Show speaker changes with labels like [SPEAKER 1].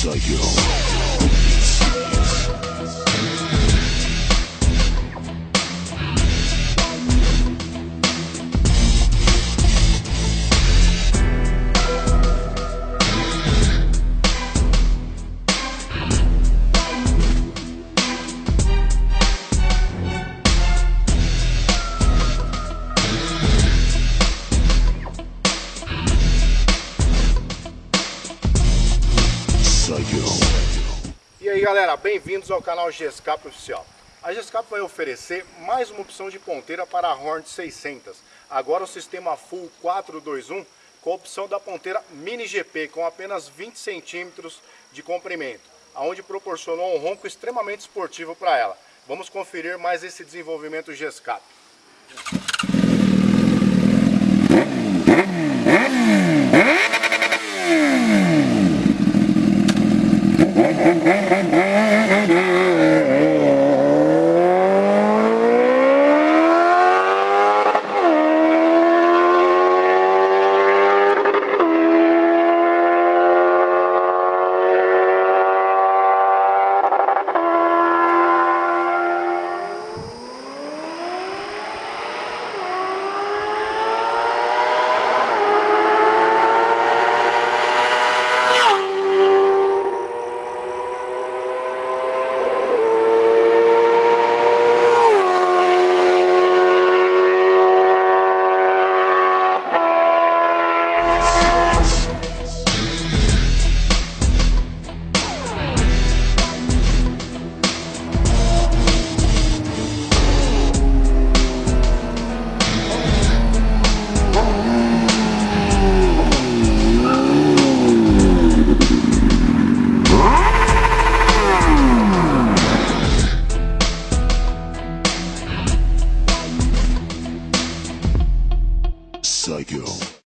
[SPEAKER 1] psycho. Aí galera, bem-vindos ao canal GSCAP Oficial. A GSCAP vai oferecer mais uma opção de ponteira para a Hornet 600. Agora o sistema Full 421 com a opção da ponteira Mini GP com apenas 20 centímetros de comprimento, aonde proporcionou um ronco extremamente esportivo para ela. Vamos conferir mais esse desenvolvimento GSCAP.
[SPEAKER 2] Psycho.